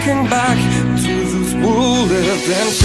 looking back to those who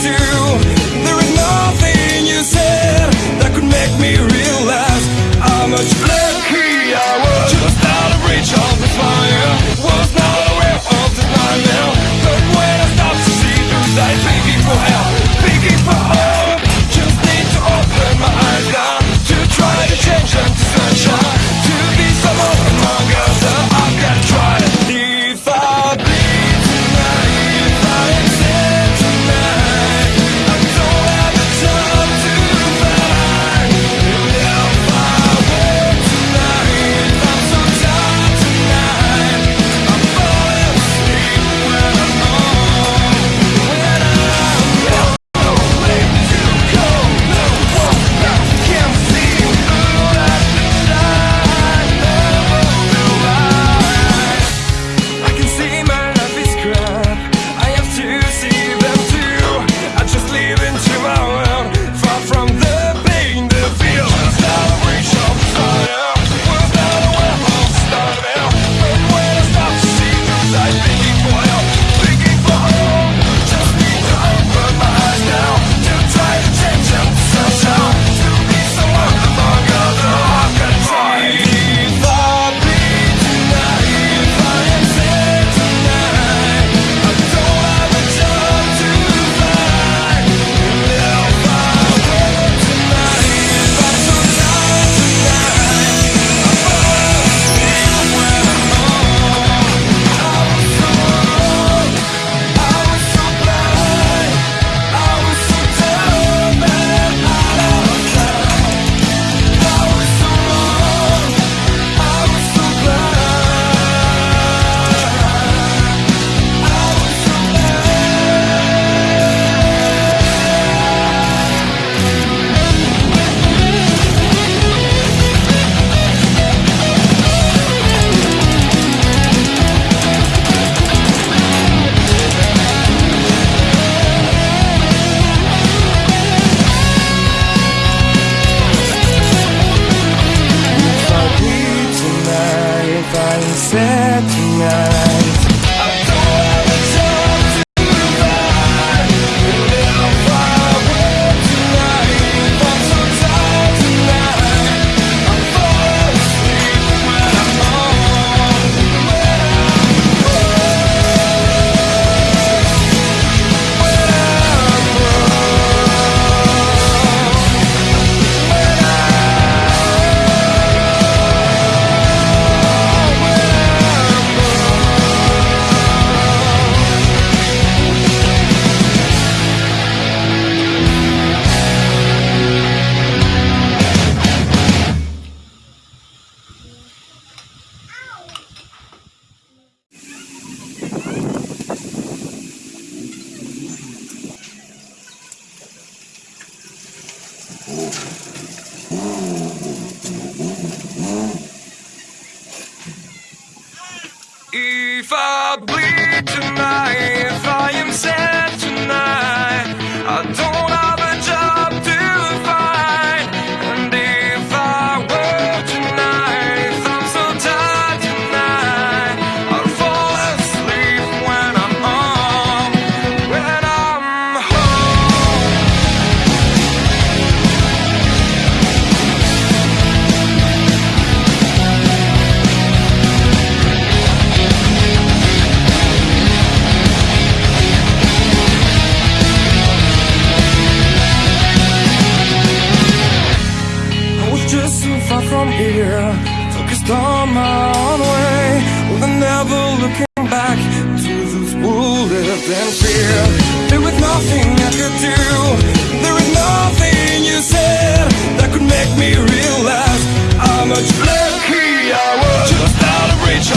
do bleed tonight, Than fear. There was nothing I could do There was nothing you said That could make me realize How much lucky I was Just out of reach